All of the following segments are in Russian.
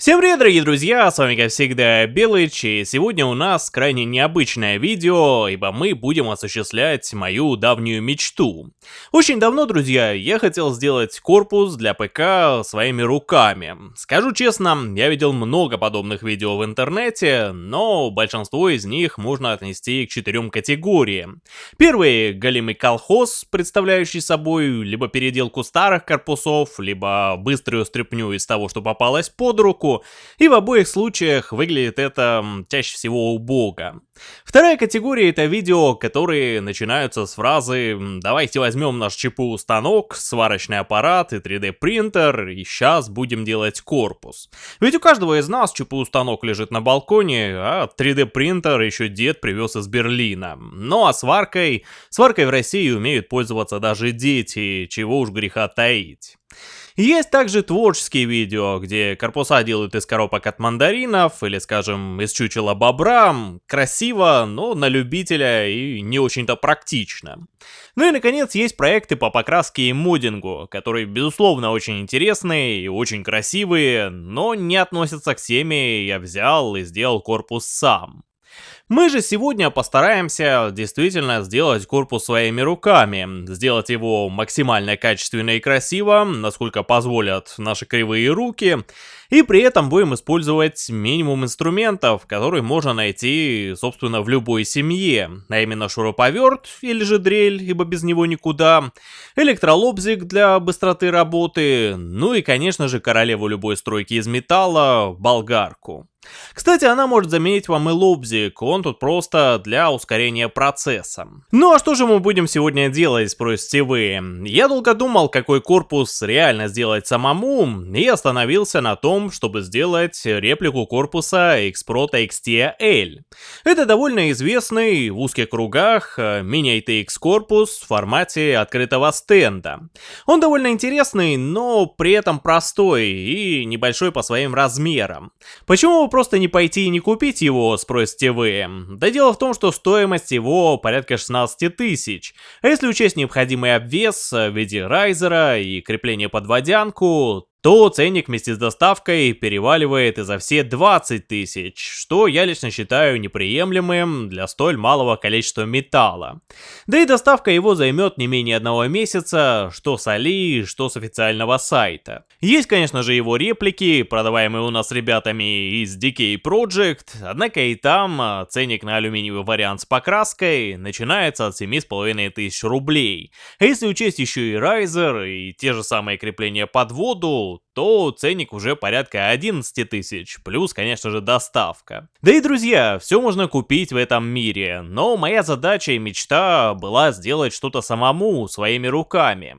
Всем привет, дорогие друзья, с вами как всегда Белыч, и сегодня у нас крайне необычное видео, ибо мы будем осуществлять мою давнюю мечту. Очень давно, друзья, я хотел сделать корпус для ПК своими руками. Скажу честно, я видел много подобных видео в интернете, но большинство из них можно отнести к четырем категориям. Первый — голимый колхоз, представляющий собой либо переделку старых корпусов, либо быструю стряпню из того, что попалось под руку, руку, и в обоих случаях выглядит это чаще всего убого. Вторая категория это видео, которые начинаются с фразы «давайте возьмем наш ЧПУ станок, сварочный аппарат и 3D принтер, и сейчас будем делать корпус». Ведь у каждого из нас ЧПУ станок лежит на балконе, а 3D принтер еще дед привез из Берлина. Ну а сваркой, сваркой в России умеют пользоваться даже дети, чего уж греха таить. Есть также творческие видео, где корпуса делают из коробок от мандаринов или, скажем, из чучела бобра. Красиво, но на любителя и не очень-то практично. Ну и, наконец, есть проекты по покраске и модингу, которые, безусловно, очень интересные и очень красивые, но не относятся к теме «я взял и сделал корпус сам». Мы же сегодня постараемся действительно сделать корпус своими руками, сделать его максимально качественно и красиво, насколько позволят наши кривые руки, и при этом будем использовать минимум инструментов, которые можно найти, собственно, в любой семье, а именно шуруповерт или же дрель, ибо без него никуда, электролобзик для быстроты работы, ну и, конечно же, королеву любой стройки из металла, болгарку. Кстати, она может заменить вам и лобзик, он тут просто для ускорения процесса. Ну а что же мы будем сегодня делать, спросите вы? Я долго думал, какой корпус реально сделать самому, и остановился на том, чтобы сделать реплику корпуса Xprota XT-L. Это довольно известный в узких кругах э, мини-ATX корпус в формате открытого стенда. Он довольно интересный, но при этом простой и небольшой по своим размерам. Почему просто не пойти и не купить его, спросите вы? Да дело в том, что стоимость его порядка 16 тысяч. А если учесть необходимый обвес в виде райзера и крепление под водянку, то ценник вместе с доставкой переваливает и за все 20 тысяч, что я лично считаю неприемлемым для столь малого количества металла. Да и доставка его займет не менее одного месяца, что с Али, что с официального сайта. Есть, конечно же, его реплики, продаваемые у нас ребятами из DK Project, однако и там а, ценник на алюминиевый вариант с покраской начинается от 7,5 тысяч рублей. А если учесть еще и райзер и те же самые крепления под воду, то ценник уже порядка 11 тысяч, плюс, конечно же, доставка. Да и, друзья, все можно купить в этом мире, но моя задача и мечта была сделать что-то самому, своими руками.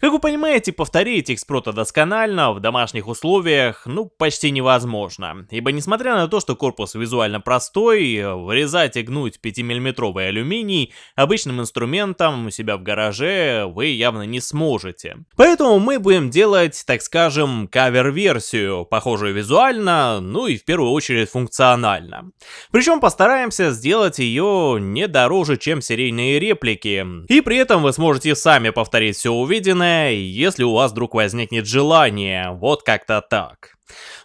Как вы понимаете, повторить экспрота досконально в домашних условиях, ну, почти невозможно, ибо несмотря на то, что корпус визуально простой, вырезать и гнуть 5-миллиметровый алюминий обычным инструментом у себя в гараже вы явно не сможете. Поэтому мы будем делать, так скажем, скажем, кавер-версию, похожую визуально, ну и в первую очередь функционально. Причем постараемся сделать ее не дороже, чем серийные реплики. И при этом вы сможете сами повторить все увиденное, если у вас вдруг возникнет желание, вот как-то так.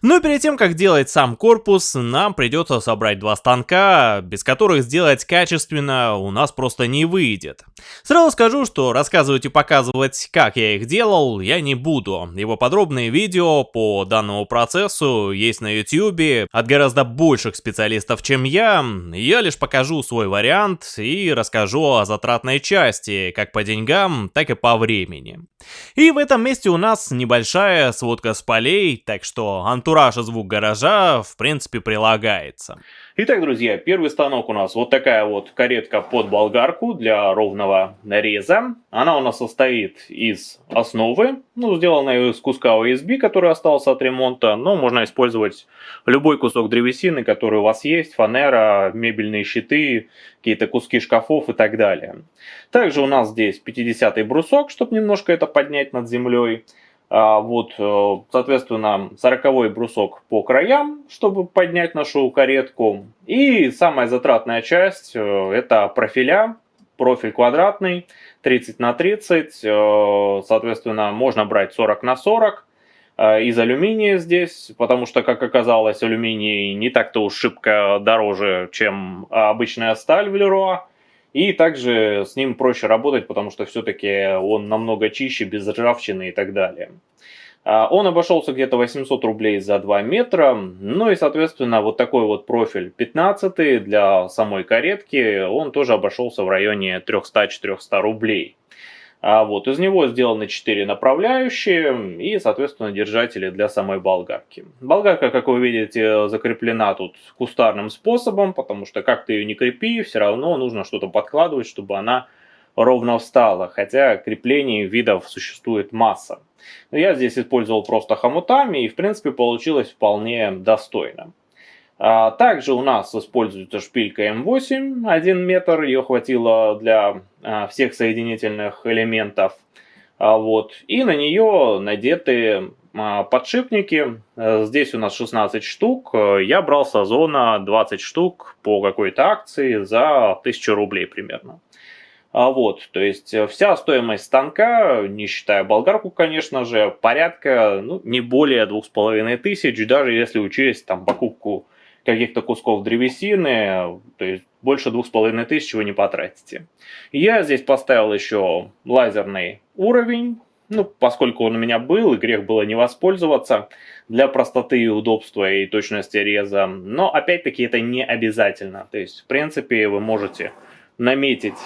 Но перед тем, как делать сам корпус, нам придется собрать два станка, без которых сделать качественно у нас просто не выйдет. Сразу скажу, что рассказывать и показывать, как я их делал, я не буду. Его подробные видео по данному процессу есть на YouTube от гораздо больших специалистов, чем я. Я лишь покажу свой вариант и расскажу о затратной части, как по деньгам, так и по времени. И в этом месте у нас небольшая сводка с полей, так что антураж и звук гаража в принципе прилагается. Итак, друзья, первый станок у нас вот такая вот каретка под болгарку для ровного нареза. Она у нас состоит из основы, ну, сделанной из куска OSB, который остался от ремонта, но можно использовать любой кусок древесины, который у вас есть, фанера, мебельные щиты, какие-то куски шкафов и так далее. Также у нас здесь 50-й брусок, чтобы немножко это поднять над землей. А, вот, э, соответственно, 40 брусок по краям, чтобы поднять нашу каретку. И самая затратная часть, э, это профиля, профиль квадратный, 30 на 30, э, соответственно, можно брать 40 на 40. э, из алюминия здесь, потому что, как оказалось, алюминий не так-то уж шибко дороже, чем обычная сталь в Леруа. И также с ним проще работать, потому что все-таки он намного чище, без ржавчины и так далее. А, он обошелся где-то 800 рублей за 2 метра, ну и соответственно вот такой вот профиль 15 для самой каретки, он тоже обошелся в районе 300-400 рублей. А вот из него сделаны 4 направляющие и соответственно держатели для самой болгарки. Болгарка, как вы видите, закреплена тут кустарным способом, потому что как ты ее не крепи, все равно нужно что-то подкладывать, чтобы она ровно встала, хотя креплений видов существует масса. Но я здесь использовал просто хомутами и в принципе получилось вполне достойно. А, также у нас используется шпилька М8, 1 метр, ее хватило для а, всех соединительных элементов. А, вот. И на нее надеты подшипники. Здесь у нас 16 штук. Я брал с Озона 20 штук по какой-то акции за 1000 рублей примерно. Вот, то есть э, вся стоимость станка, не считая болгарку, конечно же, порядка, ну, не более двух с половиной тысяч, даже если учесть там покупку каких-то кусков древесины, то есть больше двух с половиной тысяч вы не потратите. Я здесь поставил еще лазерный уровень, ну, поскольку он у меня был, и грех было не воспользоваться, для простоты и удобства и точности реза. Но, опять-таки, это не обязательно. То есть, в принципе, вы можете наметить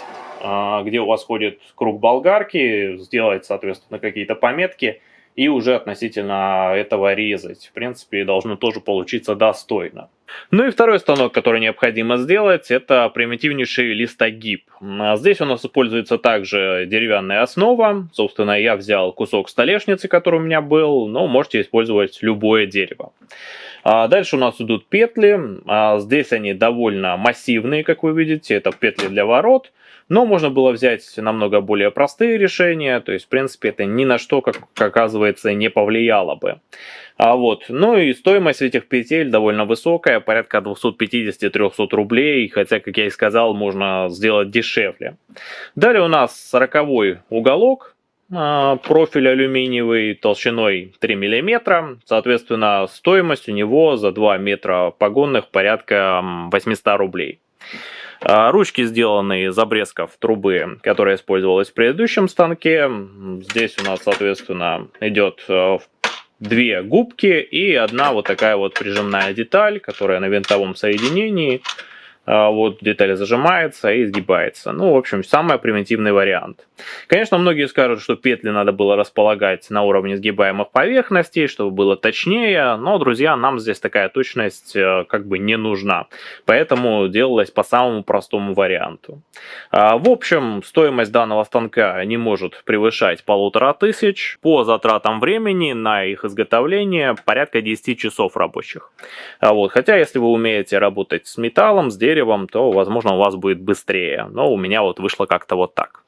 а, где у вас ходит круг болгарки, сделать, соответственно, какие-то пометки и уже относительно этого резать. В принципе, должно тоже получиться достойно. Ну и второй станок, который необходимо сделать, это примитивнейший листогиб. А здесь у нас используется также деревянная основа. Собственно, я взял кусок столешницы, который у меня был, но можете использовать любое дерево. А дальше у нас идут петли. А здесь они довольно массивные, как вы видите. Это петли для ворот. Но можно было взять намного более простые решения. То есть, в принципе, это ни на что, как оказывается, не повлияло бы. А вот. Ну и стоимость этих петель довольно высокая, порядка 250-300 рублей, хотя, как я и сказал, можно сделать дешевле. Далее у нас 40 уголок, профиль алюминиевый толщиной 3 мм, соответственно стоимость у него за 2 метра погонных порядка 800 рублей. А, ручки сделаны из обрезков трубы, которая использовалась в предыдущем станке. Здесь у нас, соответственно, идет э, две губки и одна вот такая вот прижимная деталь, которая на винтовом соединении. А, вот деталь зажимается и изгибается. Ну, в общем, самый примитивный вариант. Конечно, многие скажут, что петли надо было располагать на уровне сгибаемых поверхностей, чтобы было точнее, но, друзья, нам здесь такая точность э, как бы не нужна. Поэтому делалось по самому простому варианту. А, в общем, стоимость данного станка не может превышать полутора тысяч. По затратам времени на их изготовление порядка 10 часов рабочих. А вот, хотя, если вы умеете работать с металлом, с деревом, деревом, то, возможно, у вас будет быстрее. Но у меня вот вышло как-то вот так.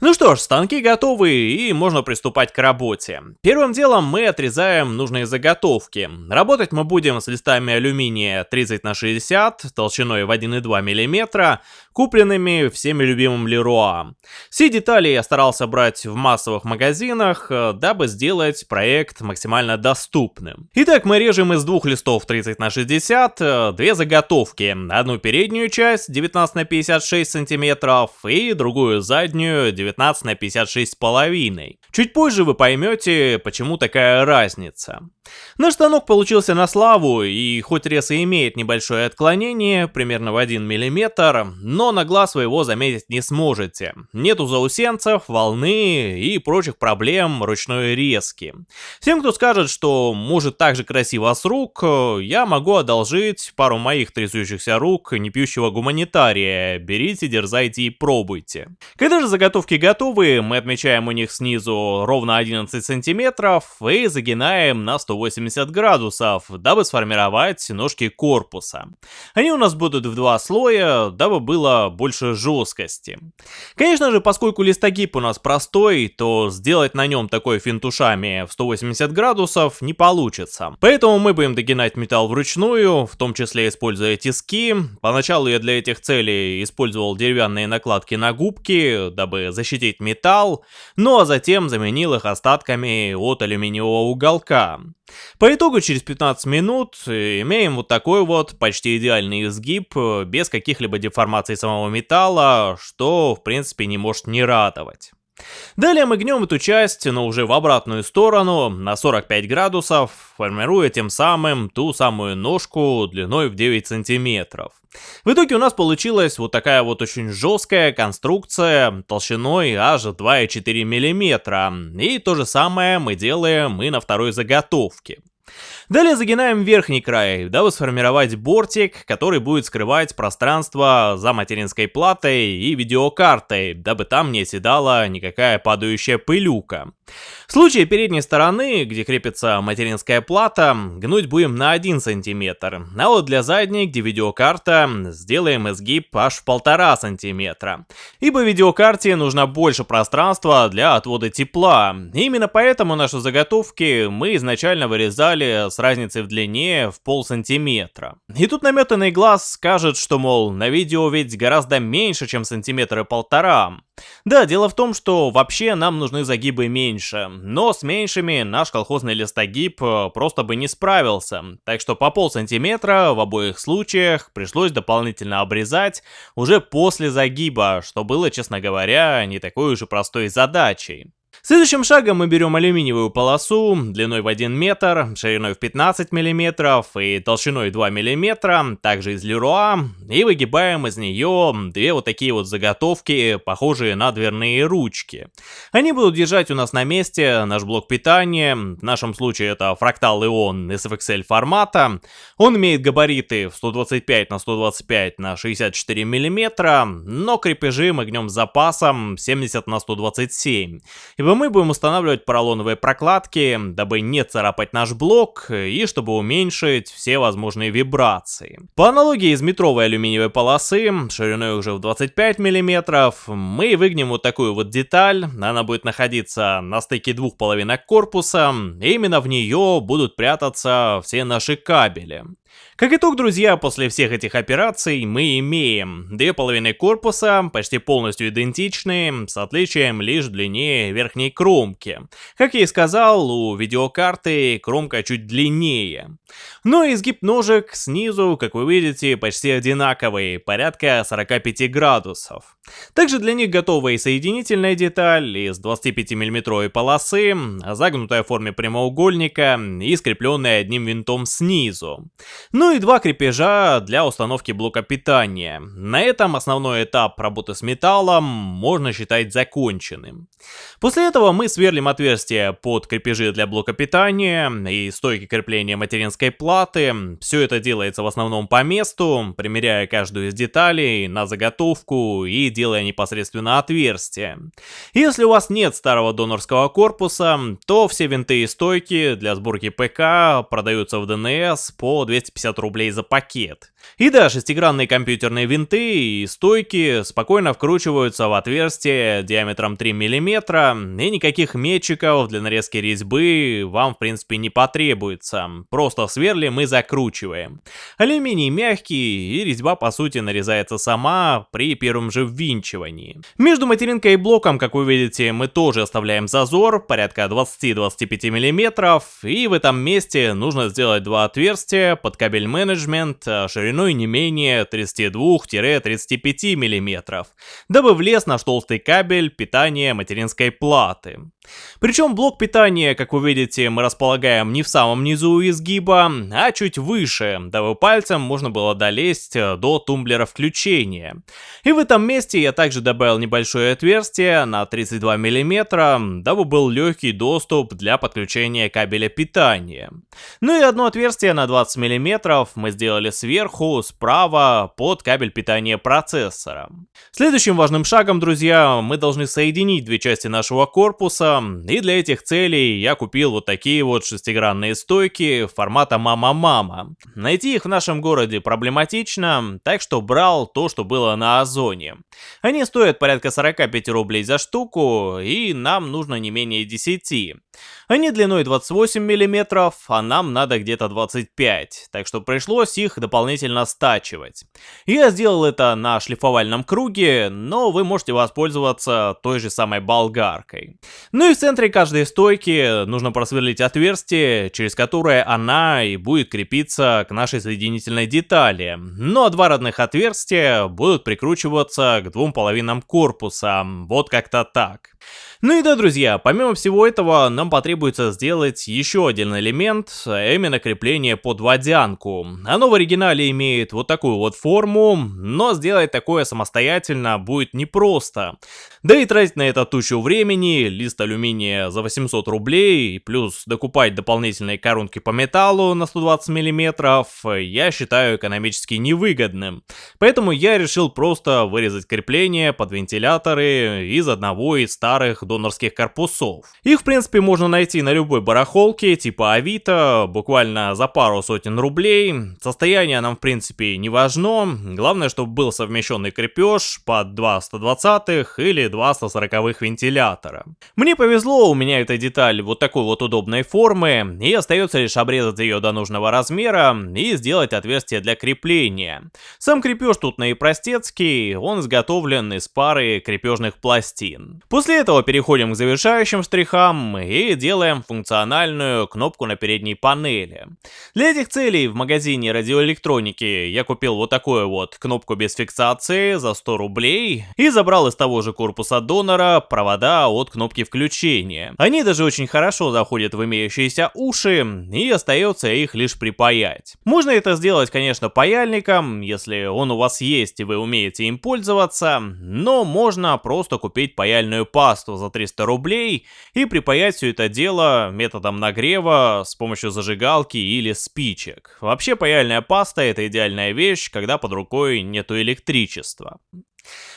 Ну что ж, станки готовы и можно приступать к работе. Первым делом мы отрезаем нужные заготовки. Работать мы будем с листами алюминия 30 на 60 толщиной в 1,2 мм, купленными всеми любимым Леруа. Все детали я старался брать в массовых магазинах, э, дабы сделать проект максимально доступным. Итак, мы режем из двух листов 30 на 60 э, две заготовки. Одну переднюю часть 19 на 56 сантиметров и другую заднюю 19 на 56 с половиной. Чуть позже вы поймете, почему такая разница. Наш станок получился на славу, и хоть рез и имеет небольшое отклонение, примерно в 1 мм, но на глаз вы его заметить не сможете. Нету заусенцев, волны и прочих проблем ручной резки. Всем, кто скажет, что может так же красиво с рук, я могу одолжить пару моих трясущихся рук непьющего гуманитария. Берите, дерзайте и пробуйте. Когда же заготовки готовы, мы отмечаем у них снизу ровно 11 сантиметров и загинаем на 100 180 градусов, дабы сформировать ножки корпуса. Они у нас будут в два слоя, дабы было больше жесткости. Конечно же, поскольку листогиб у нас простой, то сделать на нем такой финт ушами в 180 градусов не получится. Поэтому мы будем догинать металл вручную, в том числе используя тиски. Поначалу я для этих целей использовал деревянные накладки на губки, дабы дабы защитить металл, ну а затем заменил их остатками от алюминиевого уголка. По итогу через 15 минут имеем вот такой вот почти идеальный изгиб, без каких-либо деформаций самого металла, что в принципе не может не радовать. Далее мы гнем эту часть, но уже в обратную сторону, на 45 градусов, формируя тем самым ту самую ножку длиной в 9 сантиметров. В итоге у нас получилась вот такая вот очень жесткая конструкция толщиной аж 2,4 мм. И то же самое мы делаем и на второй заготовке. Далее загинаем верхний край, дабы сформировать бортик, который будет скрывать пространство за материнской платой и видеокартой, дабы там не оседала никакая падающая пылюка. В случае передней стороны, где крепится материнская плата, гнуть будем на 1 см, а вот для задней, где видеокарта, сделаем изгиб аж в 1,5 см. Ибо видеокарте нужно больше пространства для отвода тепла. Именно поэтому наши заготовки мы изначально вырезали с разницей в длине в пол сантиметра. И тут наметанный глаз скажет, что мол, на видео ведь гораздо меньше, чем сантиметр и полтора. Да, дело в том, что вообще нам нужны загибы меньше, но с меньшими наш колхозный листогиб э, просто бы не справился, так что по пол сантиметра в обоих случаях пришлось дополнительно обрезать уже после загиба, что было, честно говоря, не такой уж и простой задачей. Следующим шагом мы берем алюминиевую полосу длиной в 1 метр, шириной в 15 мм и толщиной 2 мм, также из Леруа, и выгибаем из нее две вот такие вот заготовки, похожие на дверные ручки. Они будут держать у нас на месте наш блок питания, в нашем случае это фрактал Ион SFXL формата. Он имеет габариты в 125 на 125 на 64 мм, но крепежи мы гнем с запасом 70 на 127. Мы будем устанавливать поролоновые прокладки, дабы не царапать наш блок и чтобы уменьшить все возможные вибрации. По аналогии из метровой алюминиевой полосы, шириной уже в 25 мм, мы выгнем вот такую вот деталь, она будет находиться на стыке двух половинок корпуса, и именно в нее будут прятаться все наши кабели. Как итог, друзья, после всех этих операций мы имеем две половины корпуса, почти полностью идентичные, с отличием лишь в длине верхней кромки. Как я и сказал, у видеокарты кромка чуть длиннее. Но изгиб ножек снизу, как вы видите, почти одинаковый, порядка 45 градусов. Также для них готова и соединительная деталь из 25 мм полосы, загнутая в форме прямоугольника и скрепленная одним винтом снизу. Ну и два крепежа для установки блока питания. На этом основной этап работы с металлом можно считать законченным. После этого мы сверлим отверстия под крепежи для блока питания и стойки крепления материнской платы. Все это делается в основном по месту, примеряя каждую из деталей на заготовку и делая непосредственно отверстие. Если у вас нет старого донорского корпуса, то все винты и стойки для сборки ПК продаются в ДНС по 250 рублей за пакет. И да, шестигранные компьютерные винты и стойки спокойно вкручиваются в отверстие диаметром 3 мм, и никаких метчиков для нарезки резьбы вам в принципе не потребуется. Просто сверлим и закручиваем. Алюминий мягкий, и резьба по сути нарезается сама при первом же ввинчивании. Между материнкой и блоком, как вы видите, мы тоже оставляем зазор, порядка 20-25 мм, и в этом месте нужно сделать два отверстия под кабель менеджмент шириной шириной не менее 32-35 мм, дабы влез наш толстый кабель питания материнской платы. Причем блок питания, как вы видите, мы располагаем не в самом низу изгиба, а чуть выше, дабы пальцем можно было долезть э, до тумблера включения. И в этом месте я также добавил небольшое отверстие на 32 мм, дабы был легкий доступ для подключения кабеля питания. Ну и одно отверстие на 20 мм мы сделали сверху, справа, под кабель питания процессора. Следующим важным шагом, друзья, мы должны соединить две части нашего корпуса, и для этих целей я купил вот такие вот шестигранные стойки формата мама-мама. Найти их в нашем городе проблематично, так что брал то, что было на Озоне. Они стоят порядка 45 рублей за штуку, и нам нужно не менее 10. Они длиной 28 мм, а нам надо где-то 25, так что пришлось их дополнительно стачивать. Я сделал это на шлифовальном круге, но вы можете воспользоваться той же самой болгаркой. Ну и в центре каждой стойки нужно просверлить отверстие, через которое она и будет крепиться к нашей соединительной детали. Ну а два родных отверстия будут прикручиваться к двум половинам корпуса, вот как-то так. Ну и да, друзья, помимо всего этого, нам потребуется сделать еще один элемент, а именно крепление под водянку. Оно в оригинале имеет вот такую вот форму, но сделать такое самостоятельно будет непросто. Да и тратить на это тучу времени, лист алюминия за 800 рублей, плюс докупать дополнительные коронки по металлу на 120 мм, я считаю экономически невыгодным. Поэтому я решил просто вырезать крепление под вентиляторы из одного из старых донорских корпусов. Их, в принципе, можно найти на любой барахолке, типа Авито, буквально за пару сотен рублей. Состояние нам, в принципе, не важно. Главное, чтобы был совмещенный крепеж под 2 120 или 2 140 вентилятора. Мне повезло, у меня эта деталь вот такой вот удобной формы, и остается лишь обрезать ее до нужного размера и сделать отверстие для крепления. Сам крепеж тут наипростецкий, он изготовлен из пары крепежных пластин. После этого переходим к завершающим штрихам и делаем функциональную кнопку на передней панели. Для этих целей в магазине радиоэлектроники я купил вот такую вот кнопку без фиксации за 100 рублей и забрал из того же корпуса донора провода от кнопки включения. Они даже очень хорошо заходят в имеющиеся уши и остается их лишь припаять. Можно это сделать, конечно, паяльником, если он у вас есть и вы умеете им пользоваться, но можно просто купить паяльную пасту за 300 рублей и припаять все это дело методом нагрева с помощью зажигалки или спичек. Вообще паяльная паста это идеальная вещь, когда под рукой нету электричества.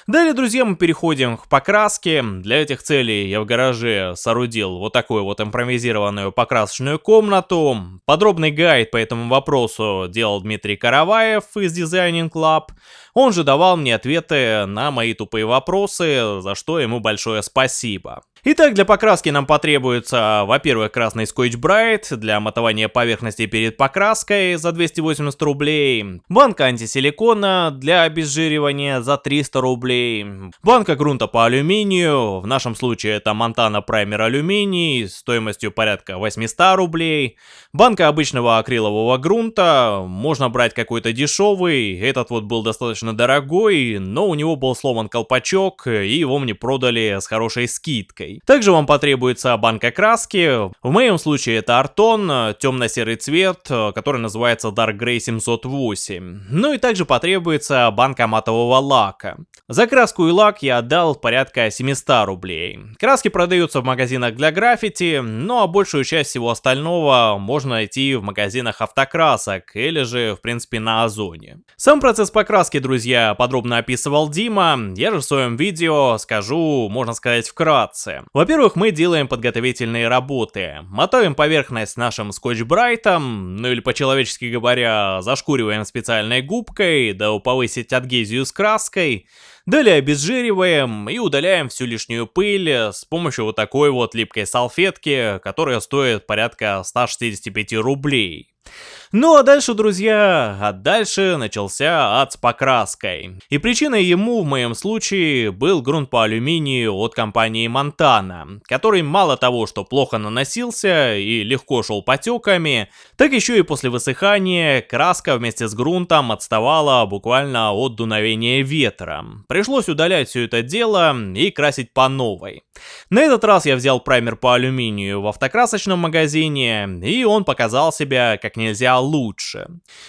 Далее, друзья, мы переходим к покраске. Для этих целей я в гараже соорудил вот такую вот импровизированную покрасочную комнату. Подробный гайд по этому вопросу делал Дмитрий Караваев из Designing Club. Он же давал мне ответы на мои тупые вопросы, за что ему большое спасибо. Итак, для покраски нам потребуется, во-первых, красный скотч Брайт для матования поверхности перед покраской за 280 рублей, банка антисиликона для обезжиривания за 300 рублей, банка грунта по алюминию, в нашем случае это Montana Primer алюминий стоимостью порядка 800 рублей, банка обычного акрилового грунта, можно брать какой-то дешевый, этот вот был достаточно дорогой, но у него был сломан колпачок и его мне продали с хорошей скидкой. Также вам потребуется банка краски. В моем случае это Артон, темно-серый цвет, который называется Dark Grey 708. Ну и также потребуется банка матового лака. За краску и лак я отдал порядка 700 рублей. Краски продаются в магазинах для граффити, ну а большую часть всего остального можно найти в магазинах автокрасок или же в принципе на Озоне. Сам процесс покраски, друзья, подробно описывал Дима, я же в своем видео скажу, можно сказать, вкратце. Во-первых, мы делаем подготовительные работы. Мотаем поверхность нашим скотч-брайтом, ну или по-человечески говоря, зашкуриваем специальной губкой, да повысить адгезию с краской. Далее обезжириваем и удаляем всю лишнюю пыль с помощью вот такой вот липкой салфетки, которая стоит порядка 165 рублей. Ну а дальше, друзья, а дальше начался ад с покраской. И причиной ему в моем случае был грунт по алюминию от компании Montana, который мало того, что плохо наносился и легко шел потеками, так еще и после высыхания краска вместе с грунтом отставала буквально от дуновения ветра. Пришлось удалять все это дело и красить по новой. На этот раз я взял праймер по алюминию в автокрасочном магазине, и он показал себя как нельзя лучше.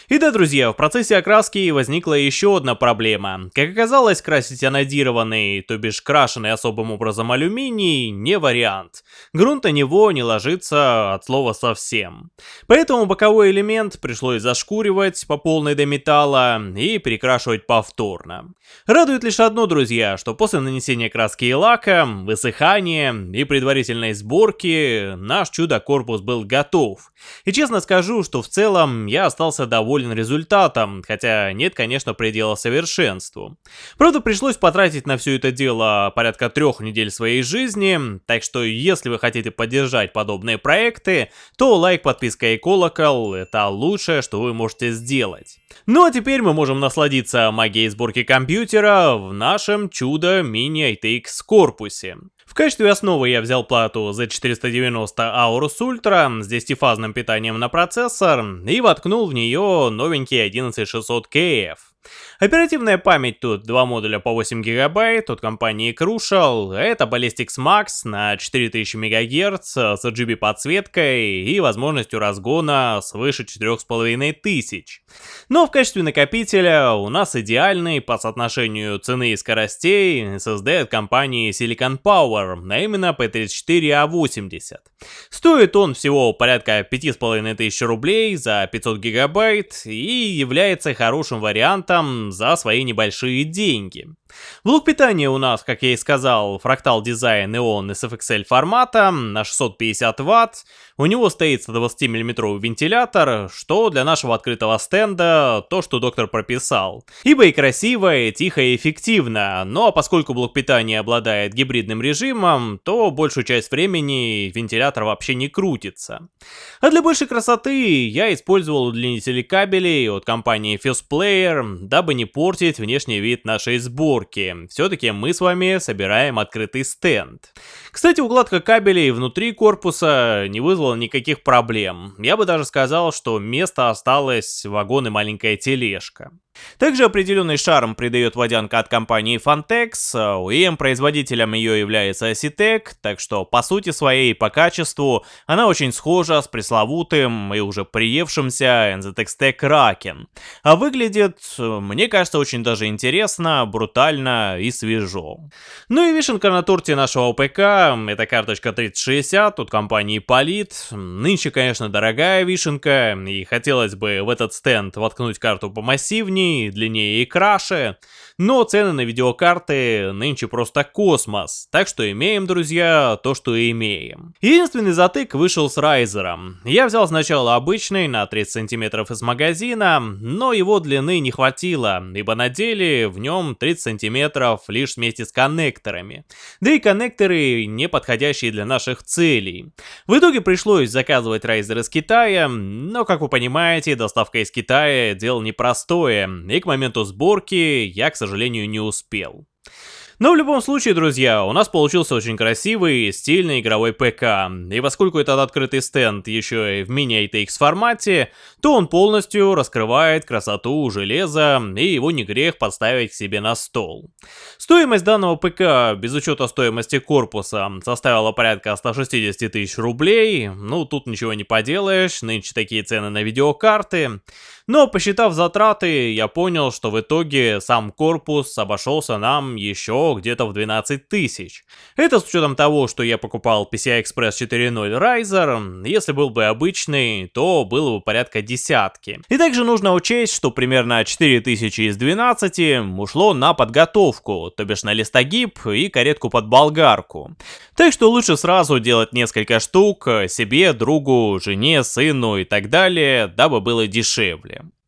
И да, друзья, в процессе окраски возникла еще одна проблема. Как оказалось, красить анодированный, то бишь крашеный особым образом алюминий, не вариант. Грунт на него не ложится от слова совсем. Поэтому боковой элемент пришлось зашкуривать по полной до металла и перекрашивать повторно. Радует лишь одно, друзья, что после нанесения краски и лака, высыхания и предварительной сборки наш чудо-корпус был готов. И честно скажу, что в целом целом я остался доволен результатом, хотя нет, конечно, предела совершенству. Правда, пришлось потратить на все это дело порядка трех недель своей жизни, так что если вы хотите поддержать подобные проекты, то лайк, подписка и колокол – это лучшее, что вы можете сделать. Ну а теперь мы можем насладиться магией сборки компьютера в нашем чудо мини ITX корпусе. В качестве основы я взял плату Z490 Aorus Ultra с 10-фазным питанием на процессор и воткнул в нее новенький 11600KF. Оперативная память тут два модуля по 8 гигабайт от компании Crucial, это Ballistix Max на 4000 МГц с RGB подсветкой и возможностью разгона свыше 4500. Но в качестве накопителя у нас идеальный по соотношению цены и скоростей SSD от компании Silicon Power, а именно P34A80. Стоит он всего порядка 5500 рублей за 500 гигабайт и является хорошим вариантом за свои небольшие деньги. Блок питания у нас, как я и сказал, фрактал дизайн Neon SFXL формата на 650 Вт. У него стоит 120 мм вентилятор, что для нашего открытого стенда то, что доктор прописал. Ибо и красиво, и тихо, и эффективно, но поскольку блок питания обладает гибридным режимом, то большую часть времени вентилятор вообще не крутится. А для большей красоты я использовал удлинители кабелей от компании Fuse Player, дабы не портить внешний вид нашей сборки. Все-таки мы с вами собираем открытый стенд. Кстати, укладка кабелей внутри корпуса не вызвала никаких проблем. Я бы даже сказал, что место осталось вагон и маленькая тележка. Также определенный шарм придает водянка от компании Fantex, OEM производителем ее является Citec, так что по сути своей по качеству она очень схожа с пресловутым и уже приевшимся NZXT Kraken. А выглядит, мне кажется, очень даже интересно, брутально и свежо. Ну и вишенка на торте нашего ПК, это карточка 3060 от компании Polit. Нынче, конечно, дорогая вишенка, и хотелось бы в этот стенд воткнуть карту помассивнее, длиннее, длиннее и краше. Но цены на видеокарты нынче просто космос, так что имеем, друзья, то, что имеем. Единственный затык вышел с Райзером. Я взял сначала обычный на 30 сантиметров из магазина, но его длины не хватило, ибо на деле в нем 30 сантиметров лишь вместе с коннекторами. Да и коннекторы не подходящие для наших целей. В итоге пришлось заказывать Райзер из Китая, но, как вы понимаете, доставка из Китая дело непростое, и к моменту сборки я, к сожалению, не успел. Но в любом случае, друзья, у нас получился очень красивый, стильный игровой ПК. И поскольку этот открытый стенд еще и в мини-ATX формате, то он полностью раскрывает красоту железа, и его не грех поставить к себе на стол. Стоимость данного ПК, без учета стоимости корпуса, составила порядка 160 тысяч рублей. Ну, тут ничего не поделаешь, нынче такие цены на видеокарты. Но посчитав затраты, я понял, что в итоге сам корпус обошелся нам еще где-то в 12 тысяч. Это с учетом того, что я покупал PCI Express 4.0 Riser, если был бы обычный, то было бы порядка десятки. И также нужно учесть, что примерно 4000 из 12 ушло на подготовку, то бишь на листогиб и каретку под болгарку. Так что лучше сразу делать несколько штук себе, другу, жене, сыну и так далее, дабы было дешевле.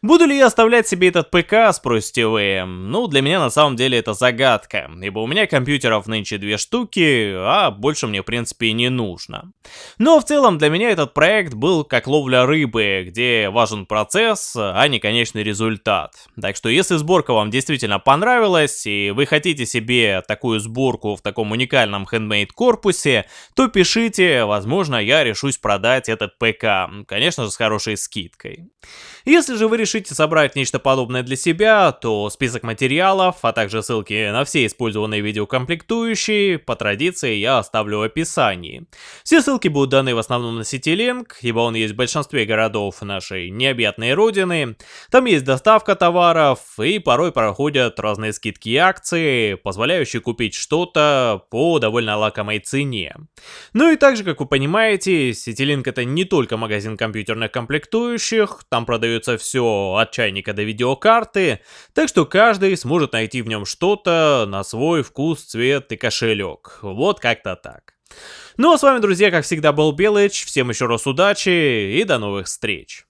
Буду ли я оставлять себе этот ПК, спросите вы? Ну, для меня на самом деле это загадка, ибо у меня компьютеров нынче две штуки, а больше мне в принципе не нужно. Но в целом для меня этот проект был как ловля рыбы, где важен процесс, а не конечный результат. Так что если сборка вам действительно понравилась, и вы хотите себе такую сборку в таком уникальном хендмейд корпусе, то пишите, возможно я решусь продать этот ПК, конечно же с хорошей скидкой. Если же вы решите собрать нечто подобное для себя, то список материалов, а также ссылки на все использованные видеокомплектующие, по традиции я оставлю в описании. Все ссылки будут даны в основном на CityLink, ибо он есть в большинстве городов нашей необъятной родины. Там есть доставка товаров, и порой проходят разные скидки и акции, позволяющие купить что-то по довольно лакомой цене. Ну и также, как вы понимаете, CityLink это не только магазин компьютерных комплектующих, там продается от чайника до видеокарты, так что каждый сможет найти в нем что-то на свой вкус, цвет и кошелек. Вот как-то так. Ну а с вами, друзья, как всегда, был Белыч, всем еще раз удачи и до новых встреч.